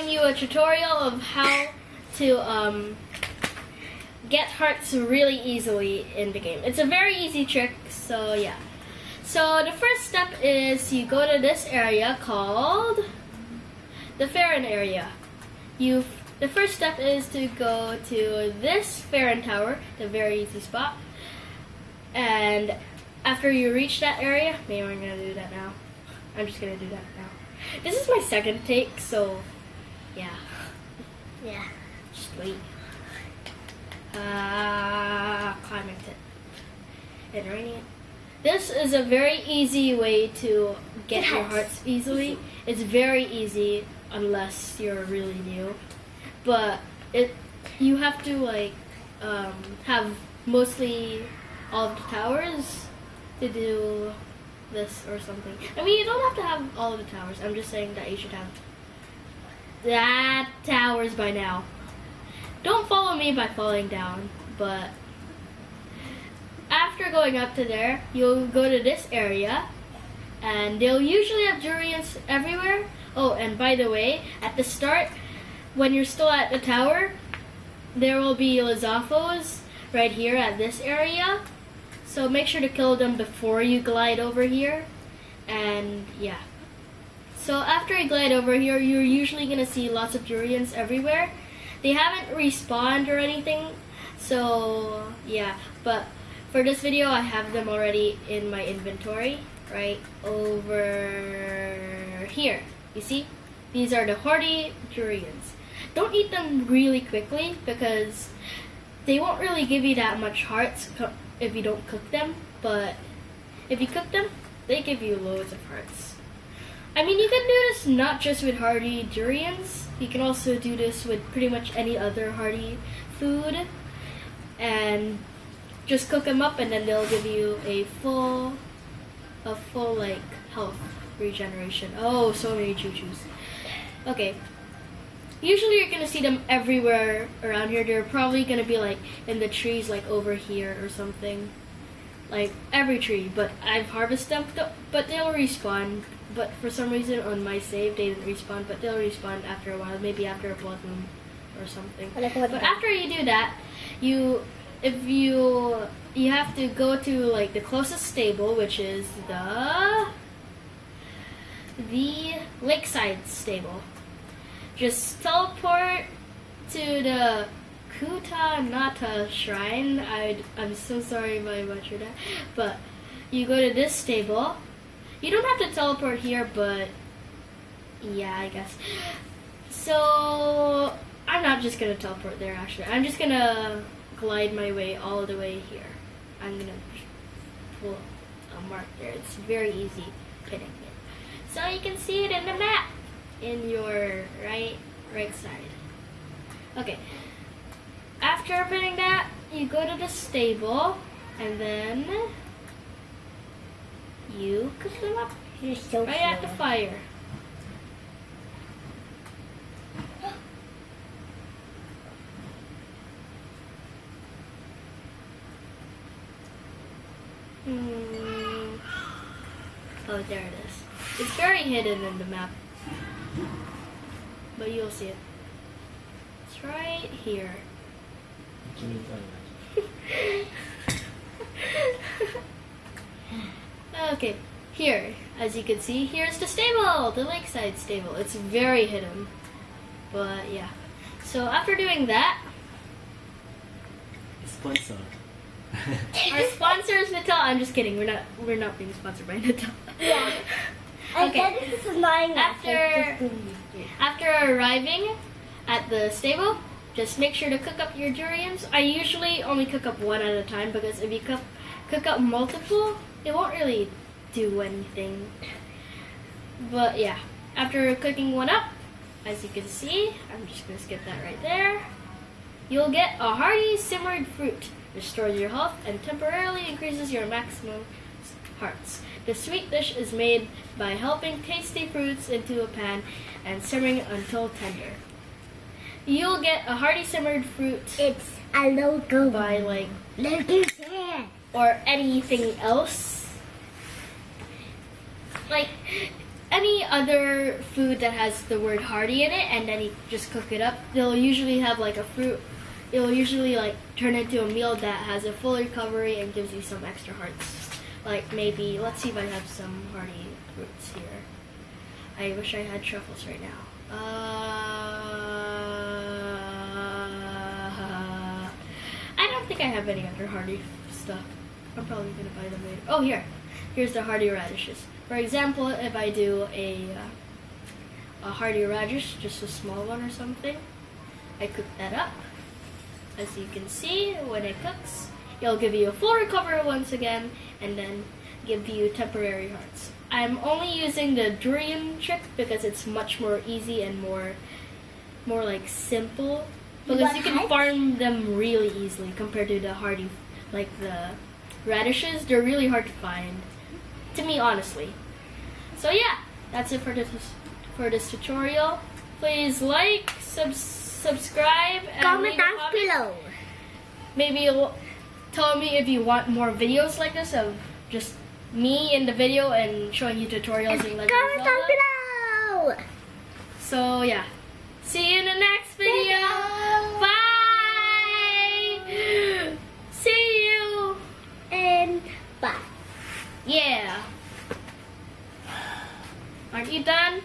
showing you a tutorial of how to um, get hearts really easily in the game. It's a very easy trick, so yeah. So the first step is you go to this area called the Faron area. You the first step is to go to this Faron Tower, the very easy spot. And after you reach that area, maybe I'm gonna do that now. I'm just gonna do that now. This is my second take, so yeah. Yeah. Sweet. Uh, climbing it. And raining it. This is a very easy way to get your hearts easily. It's very easy unless you're really new. But it you have to like um, have mostly all of the towers to do this or something. I mean you don't have to have all of the towers. I'm just saying that you should have that towers by now. Don't follow me by falling down, but after going up to there, you'll go to this area, and they'll usually have durians everywhere. Oh, and by the way, at the start, when you're still at the tower, there will be Lizalfos right here at this area. So make sure to kill them before you glide over here. And yeah. So after you glide over here, you're usually gonna see lots of durians everywhere. They haven't respawned or anything, so yeah. But for this video, I have them already in my inventory, right over here. You see? These are the hearty durians. Don't eat them really quickly because they won't really give you that much hearts if you don't cook them, but if you cook them, they give you loads of hearts. I mean, you can do this not just with hearty durians. You can also do this with pretty much any other hardy food, and just cook them up, and then they'll give you a full, a full like health regeneration. Oh, so many Chuchus. Okay. Usually you're gonna see them everywhere around here. They're probably gonna be like in the trees, like over here or something like every tree, but I've harvested them, but they'll respawn. But for some reason on my save, they didn't respawn, but they'll respawn after a while, maybe after a blood moon or something. But after you do that, you, if you, you have to go to like the closest stable, which is the, the lakeside stable. Just teleport to the Kuta Nata Shrine. I, I'm so sorry if I butchered that. But you go to this stable. You don't have to teleport here, but yeah, I guess. So I'm not just gonna teleport there. Actually, I'm just gonna glide my way all the way here. I'm gonna pull a mark there. It's very easy pinning it. So you can see it in the map in your right right side. Okay. After pinning that, you go to the stable and then you cook them up You're so right at the fire. Hmm. Oh, there it is. It's very hidden in the map. But you'll see it. It's right here. okay, here, as you can see, here's the stable, the lakeside stable. It's very hidden, but yeah. So after doing that, Sponsor. our sponsor is Natal. I'm just kidding. We're not. We're not being sponsored by Natal. Yeah. I Okay. this is annoying. After- After arriving at the stable, just make sure to cook up your durians. I usually only cook up one at a time because if you cook, cook up multiple, it won't really do anything. But yeah, after cooking one up, as you can see, I'm just gonna skip that right there. You'll get a hearty simmered fruit. Restores your health and temporarily increases your maximum hearts. The sweet dish is made by helping tasty fruits into a pan and simmering until tender. You'll get a hearty simmered fruit It's a logo. by like there. Or anything else. Like any other food that has the word hearty in it, and then you just cook it up, they'll usually have like a fruit. It'll usually like turn into a meal that has a full recovery and gives you some extra hearts. Like maybe, let's see if I have some hearty fruits here. I wish I had truffles right now. Uh, I don't think I have any other hearty stuff. I'm probably gonna buy them later. Oh, here. Here's the hearty radishes. For example, if I do a uh, a hearty radish, just a small one or something, I cook that up. As you can see, when it cooks, it'll give you a full recovery once again, and then give you temporary hearts. I'm only using the durian trick because it's much more easy and more more like simple because you can farm them really easily compared to the hardy like the radishes they're really hard to find. To me honestly. So yeah that's it for this for this tutorial. Please like sub- subscribe and Comment down below. maybe tell me if you want more videos like this of just me in the video and showing you tutorials Legend of Comment down below. So yeah, Aren't you done?